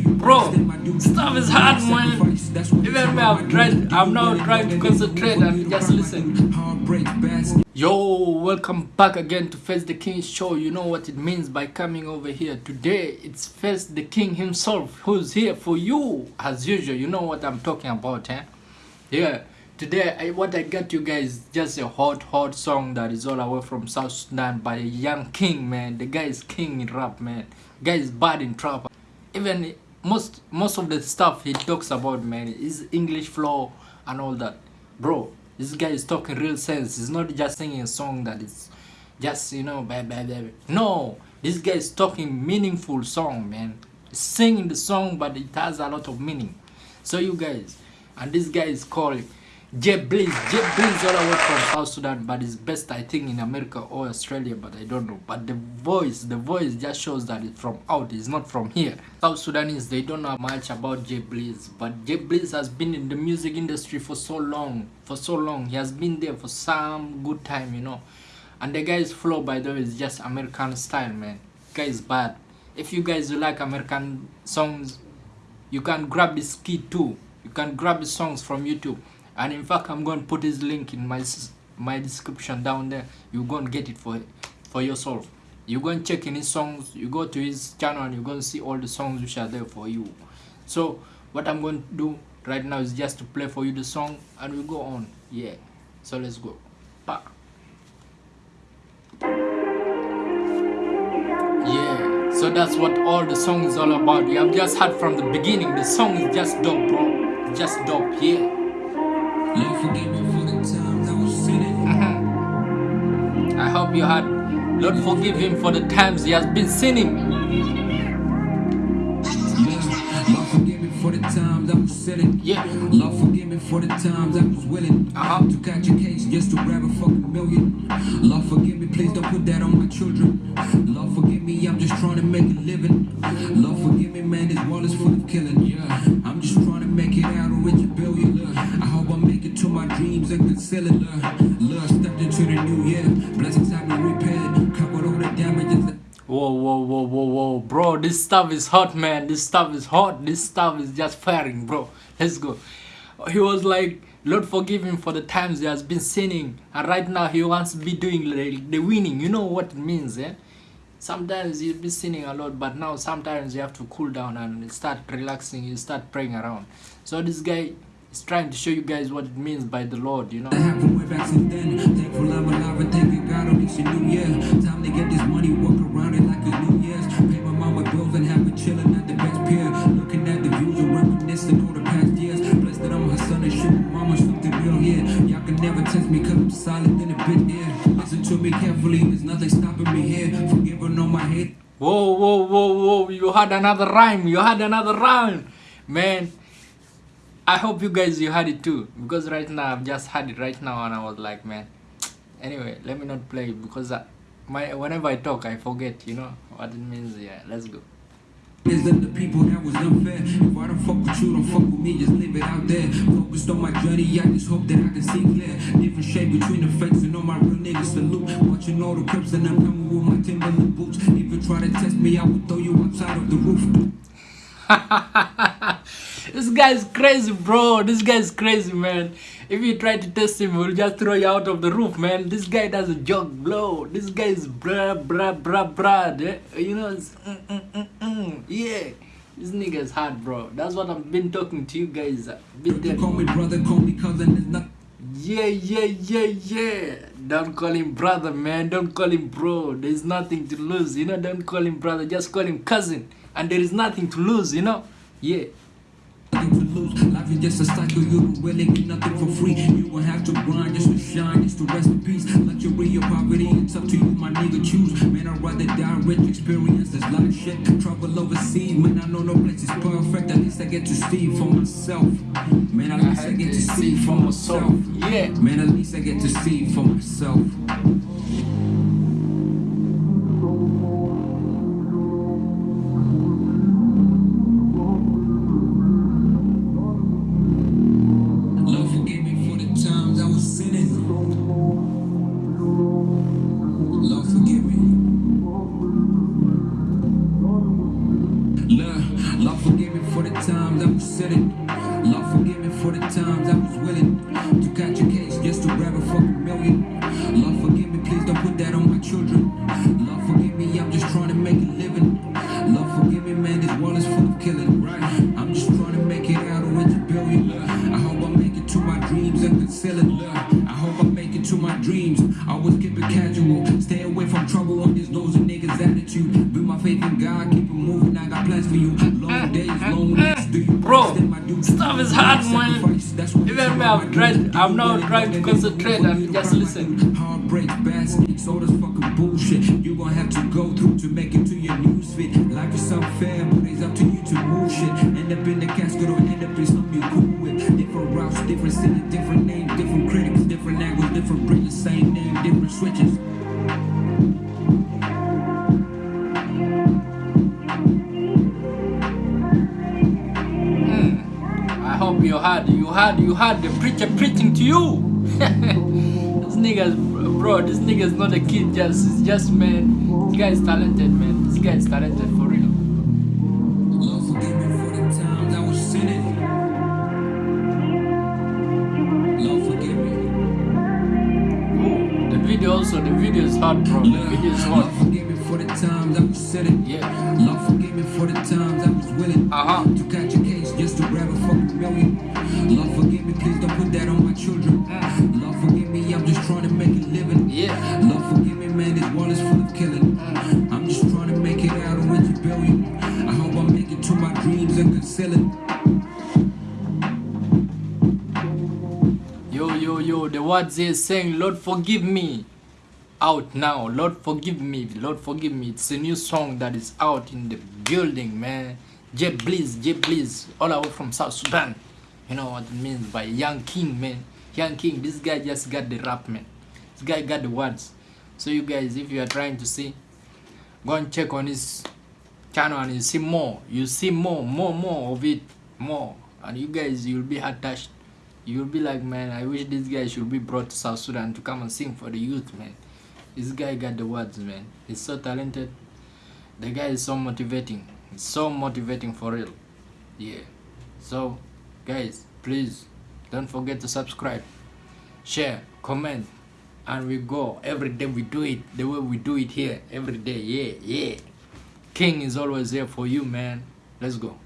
Bro, stuff is hard, man. Even me, I've tried, I'm now trying to concentrate and just listen. Yo, welcome back again to Face the King show. You know what it means by coming over here. Today, it's Face the King himself who's here for you. As usual, you know what I'm talking about, eh? Yeah, today, I, what I got you guys just a hot, hot song that is all away from South Sudan by a young king, man. The guy is king in rap, man. guy is bad in trap. Even most most of the stuff he talks about, man, is English flow and all that. Bro, this guy is talking real sense. He's not just singing a song that is just, you know, blah, blah, blah. No, this guy is talking meaningful song, man. Singing the song, but it has a lot of meaning. So you guys, and this guy is called Jay Blaze all the from South Sudan, but it's best I think in America or Australia, but I don't know. But the voice, the voice just shows that it's from out, it's not from here. South Sudanese, they don't know much about Jay Blaze, but Jay Blaze has been in the music industry for so long, for so long. He has been there for some good time, you know. And the guy's flow, by the way, is just American style, man. Guy is bad. If you guys like American songs, you can grab his key too. You can grab his songs from YouTube and in fact i'm going to put his link in my my description down there. You go and get it for for yourself. You go and check in his songs. You go to his channel and you're going to see all the songs which are there for you. So what i'm going to do right now is just to play for you the song and we go on. Yeah. So let's go. Bye. yeah. So that's what all the song is all about. You have just heard from the beginning. The song is just dope bro. Just dope. Yeah I was sinning. I hope you had. Lord, forgive him for the times he has been sinning. Lord, forgive me for the times I was sinning. Yeah. Lord, forgive me for the times I was willing uh -huh. to catch a case just to grab a fucking million. Lord, forgive me, please don't put that on my children. Lord, forgive me, I'm just trying to make a living. Whoa, whoa, whoa, bro, this stuff is hot, man. This stuff is hot. This stuff is just firing, bro. Let's go. He was like, Lord forgive him for the times he has been sinning. And right now he wants to be doing the winning. You know what it means, eh? Sometimes you'll be sinning a lot, but now sometimes you have to cool down and start relaxing. You start praying around. So this guy is trying to show you guys what it means by the Lord, you know. Whoa, whoa, whoa, whoa, you had another rhyme, you had another rhyme. Man, I hope you guys, you had it too. Because right now, I've just had it right now and I was like, man. Anyway, let me not play because I, my whenever I talk, I forget, you know, what it means. Yeah, let's go. Is that the people that was unfair? If I don't fuck with you, don't fuck with me, just leave it out there. Focused on my journey, I just hope that I can see clear. Different shade between the fakes and all my real niggas salute. Watching all the crips and I'm coming with my Timberland boots. If you try to test me, I will throw you outside of the roof. this guy's crazy, bro. This guy's crazy, man. If you try to test him, he'll just throw you out of the roof, man. This guy does a joke, bro. This guy is bra bra bra bra. You know, mm, mm, mm, mm, yeah. This nigga is hard, bro. That's what I've been talking to you guys. Been there. Call me brother, call me cousin. There's not. Yeah, yeah, yeah, yeah. Don't call him brother, man. Don't call him bro. There's nothing to lose, you know. Don't call him brother. Just call him cousin. And there is nothing to lose, you know. Yeah just a cycle, you don't really get nothing for free. You won't have to grind just to shine, just to rest in peace. Luxury or poverty, it's up to you, my nigga, choose. Man, I'd rather die rich, experience this life shit. Travel overseas, man, I know no place is perfect. At least I get to see for myself. Man, at least I get to see for myself. Yeah. Man, at least I get to see for myself. Love, love forgive me for the times I was sitting. Lord, forgive me for the times I was willing to catch a case just to grab a fucking million. Lord, forgive me, please don't put that on my children. Lord, forgive me, I'm just trying to make a living. Stay away from trouble on this nosy niggas attitude. Build my faith in God, keep it moving. I got plans for you. Long days, long nights. Do you Bro, understand my duty? stuff is hard, man. Sacrifice, that's what Even me, I'm trying. I'm now trying to concentrate and just listen. Heartbreaks, bad sneaks, all this fucking bullshit you gonna have to go through to make it to your news feed. Life is unfair, but it's up to you to move shit. End up in the casket or end up in something you cool with. Different routes, different city, different names, different critics, different angles, different bridges, same name, different switches. Hope you had, you had the preacher preaching to you. this nigga's, bro, this nigga's not a kid, just, it's just, man. This guy is talented, man. This guy is talented for real. Lord, forgive me for the times I was sinning. Lord, forgive me. The video also, the video is hard, bro. The video is hard. forgive me for the times I was sinning. Yeah. Lord, forgive me for the times I was willing Uh-huh. to catch a case just to grab a fucking million. Lord, forgive me, please don't put that on my children. Lord, forgive me, I'm just trying to make a living. Yeah. Lord, forgive me, man, this world is full of killing. I'm just trying to make it out with a billion. I hope I make it to my dreams and conceal it. Yo, yo, yo, the words here saying, Lord forgive me. Out now. Lord forgive me. Lord forgive me. It's a new song that is out in the building, man. J Bliss, J Bliss, all the way from South Sudan. You know what it means by Young King, man. Young King, this guy just got the rap, man. This guy got the words. So you guys, if you are trying to see, go and check on his channel and you see more. You see more, more, more of it, more. And you guys, you'll be attached. You'll be like, man, I wish this guy should be brought to South Sudan to come and sing for the youth, man. This guy got the words, man. He's so talented. The guy is so motivating. He's so motivating for real. Yeah. So, guys, please don't forget to subscribe, share, comment, and we go every day. We do it the way we do it here every day. Yeah, yeah. King is always there for you, man. Let's go.